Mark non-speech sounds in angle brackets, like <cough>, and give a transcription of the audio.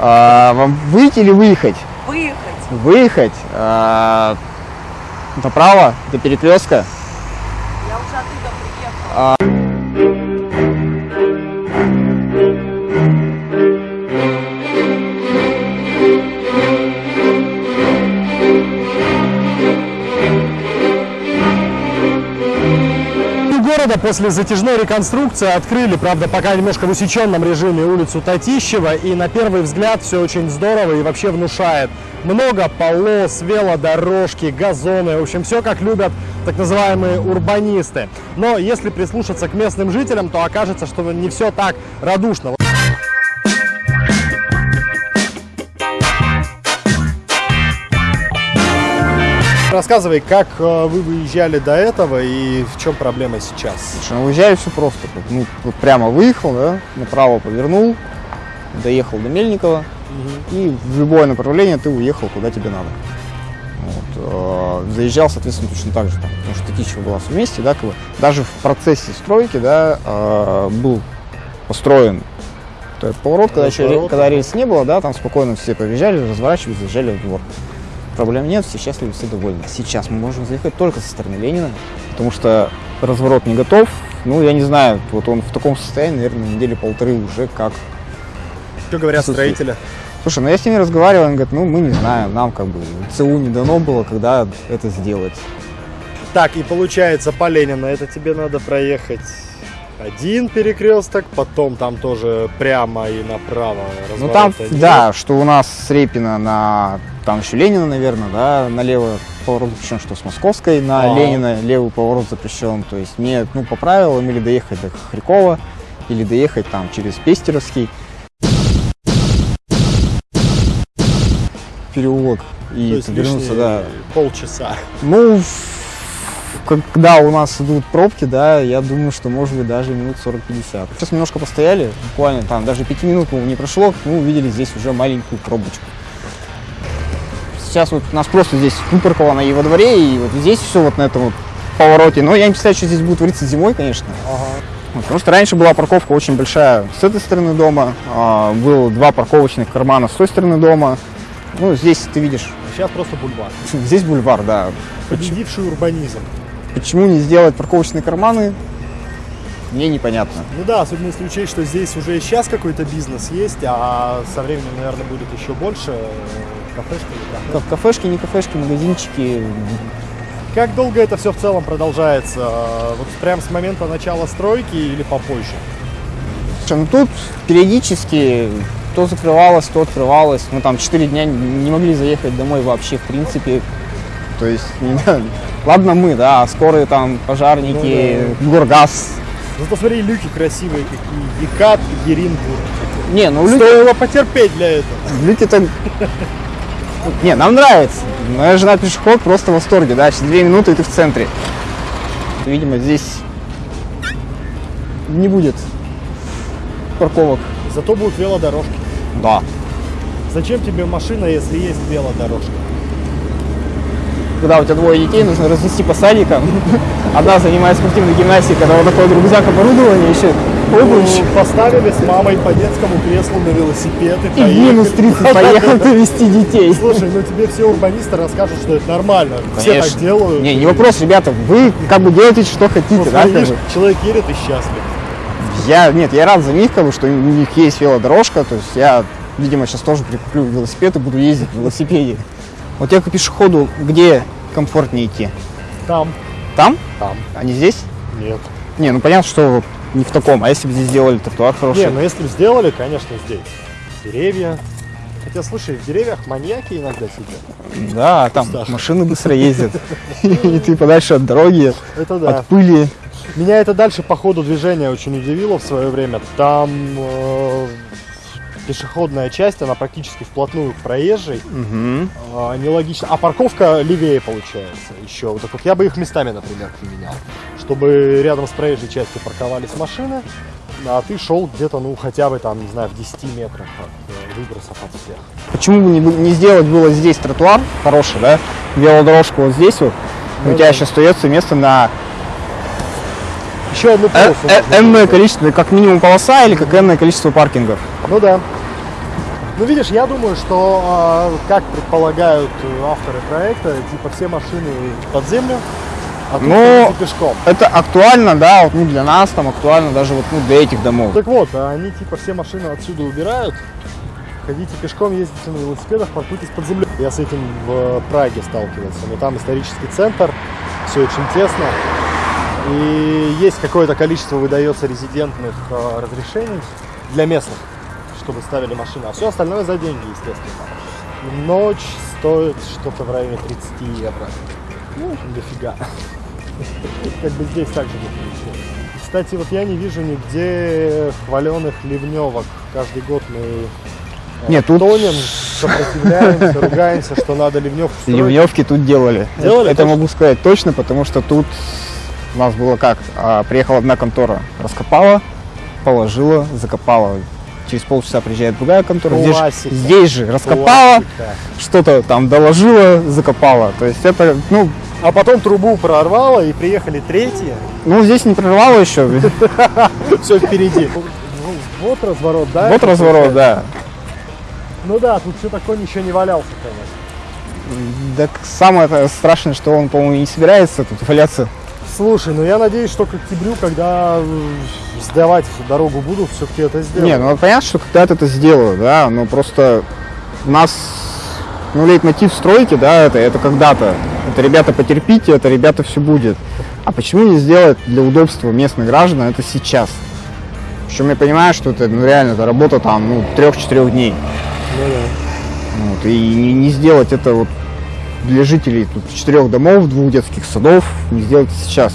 А, вам выйти или выехать? Выехать. Выехать. А, направо, до перекрестка. Я уже оттуда приехала. У города после затяжной реконструкции открыли, правда, пока немножко в усеченном режиме улицу Татищева. И на первый взгляд все очень здорово и вообще внушает. Много полос, велодорожки, газоны. В общем, все как любят так называемые урбанисты. Но если прислушаться к местным жителям, то окажется, что не все так радушно. Рассказывай, как э, вы выезжали до этого и в чем проблема сейчас? Слушай, ну уезжаю все просто. Ну, вот прямо выехал, да, направо повернул, доехал до Мельникова, и в любое направление ты уехал, куда тебе надо. Вот, э, заезжал, соответственно, точно так же, там, потому что Татищева была в месте, да, как бы, даже в процессе стройки, да, э, был построен этот поворот, когда, еще, Поворот, когда рельс не было, да, там спокойно все проезжали, разворачивались, заезжали в двор. Проблем нет, все счастливы, все довольны. Сейчас мы можем заехать только со стороны Ленина, потому что разворот не готов. Ну, я не знаю, вот он в таком состоянии, наверное, недели полторы уже как Что говорят Слушай, строители? Слушай, ну я с ними разговаривал, они говорят, ну мы не знаем, нам как бы ЦУ не дано было, когда это сделать. Так, и получается по Ленина это тебе надо проехать один перекресток, потом там тоже прямо и направо Ну там, нет. да, что у нас с Репина на, там еще Ленина, наверное, да, налево поворот запрещен, что с Московской на А. Ленина левый поворот запрещен. То есть мне, ну, по правилам, или доехать до Хрякова, или доехать там через Пестеровский переулок и вернуться, да, полчаса. Ну, когда у нас идут пробки, да, я думаю, что может быть даже минут 40-50. Сейчас немножко постояли, буквально там даже 5 минут не прошло, мы увидели здесь уже маленькую пробочку. Сейчас вот нас просто здесь выпарковано и во дворе, и вот здесь все вот на этом вот повороте. Но я не представляю, что здесь будет твориться зимой, конечно. Вот, потому что раньше была парковка очень большая с этой стороны дома, а, было два парковочных кармана с той стороны дома. Ну, здесь ты видишь, Сейчас просто бульвар. здесь бульвар, да. Победивший урбанизм. Почему не сделать парковочные карманы, мне непонятно. Ну да, особенно если учесть, что здесь уже сейчас какой-то бизнес есть, а со временем, наверное, будет еще больше э, кафешки или кафе. Кафешки, не кафешки, магазинчики. Как долго это все в целом продолжается? Вот прям с момента начала стройки или попозже? Ну тут периодически то закрывалось, то открывалось. Мы там 4 дня не могли заехать домой вообще в принципе. То есть, <laughs> не знаю, ладно мы, да, скорые там пожарники, Горгаз. Зато смотри, люки красивые какие. Екат, Еринбург. Не, ну люди, Стоило потерпеть для этого. люди-то... Не, нам нравится. Моя жена пешеход просто в восторге, да, через 2 минуты и ты в центре. Видимо, здесь не будет парковок. Зато будут велодорожки. Да. Зачем тебе машина, если есть велодорожка? Когда у тебя двое детей, нужно разнести по садикам. <laughs> Одна занимается спортивной гимнастикой, когда вот такой рюкзак оборудования, еще обувь. Ну, поставили с мамой по детскому креслу на велосипед и И поехали. минус 30 <laughs> поехал довести детей. Слушай, ну тебе все урбанисты расскажут, что это нормально. Все Конечно. так делают. Не, не вопрос, ребята, вы как бы делаете, что хотите, Вот да, видишь, человек едет и счастлив. Я, нет, я рад за них, как бы, что у них есть велодорожка, то есть я, видимо, сейчас тоже прикуплю велосипед и буду ездить на велосипеде. Вот я как пешеходу, где комфортнее идти? Там, Там? там. А не здесь? Нет. Не, ну понятно, что не в таком, а если бы здесь сделали тротуар хороший? Не, ну если бы сделали, конечно, здесь. Деревья. Хотя, слушай, в деревьях маньяки иногда сидят. Да, там Кустах. машины быстро ездят, <laughs> и ты подальше от дороги, Это да. от пыли. Меня это дальше по ходу движения очень удивило в свое время. Там э, пешеходная часть, она практически вплотную к проезжей. Мгм. А, нелогично. А парковка левее получается еще. Вот так вот я бы их местами, например, поменял. Чтобы рядом с проезжей частью парковались машины, а ты шел где-то, ну, хотя бы там, не знаю, в 10 метрах от э, выбросов от всех. Почему бы не, не сделать было здесь тротуар хороший, да? Велодорожку вот здесь вот. Ну У тебя да. еще остается место на Еще одну э- полосу. э- энное количество, как минимум полоса или как энное количество паркингов. Ну да. Ну, видишь, я думаю, что, а, как предполагают э, авторы проекта, типа все машины под землю, а Ну, пешком. Это актуально, да, вот, ну, для нас там актуально даже вот ну, для этих домов. Так вот, а они типа все машины отсюда убирают, ходите пешком, ездите на велосипедах, паркуйтесь под землей. Я с этим в Праге сталкивался, но там исторический центр, все очень тесно. И есть какое-то количество выдается резидентных э, разрешений для местных, чтобы ставили машины, а все остальное за деньги, естественно. Ночь стоит что-то в районе 30 евро. Ну, дофига. <laughs> Как бы здесь также будет. Кстати, вот я не вижу нигде хваленых ливневок. Каждый год мы э, Нет, тут- тонем, сопротивляемся, ругаемся, что надо ливневку строить. Ливневки тут делали. Делали, Это точно? могу сказать точно, потому что тут у нас было как? А, приехала одна контора, раскопала, положила, закопала. Через полчаса приезжает другая контора, здесь, Классика. здесь же раскопала, что-то там доложила, закопала. То есть это, ну, А потом трубу прорвало и приехали третьи. ну здесь не прорвало еще. <laughs> Все впереди. Вот разворот, да? Вот разворот, да. Ну да, тут все такое ничего не валялся, конечно. Так самое страшное, что он, по-моему, не собирается тут валяться. Слушай, ну я надеюсь, что к октябрю, когда э, сдавать дорогу буду, все-таки это сделаю. Не, ну понятно, что когда-то это сделаю, да, но просто у нас, ну, лейтмотив стройки, да, это, это когда-то. Это, ребята, потерпите, это, ребята, все будет. А почему не сделать для удобства местных граждан это сейчас? Причем я понимаю, что это, ну, реально, это работа там, ну, трех-четырех дней. Ну да. Вот, и не, не сделать это вот для жителей тут четырех домов, двух детских садов, не сделать сейчас.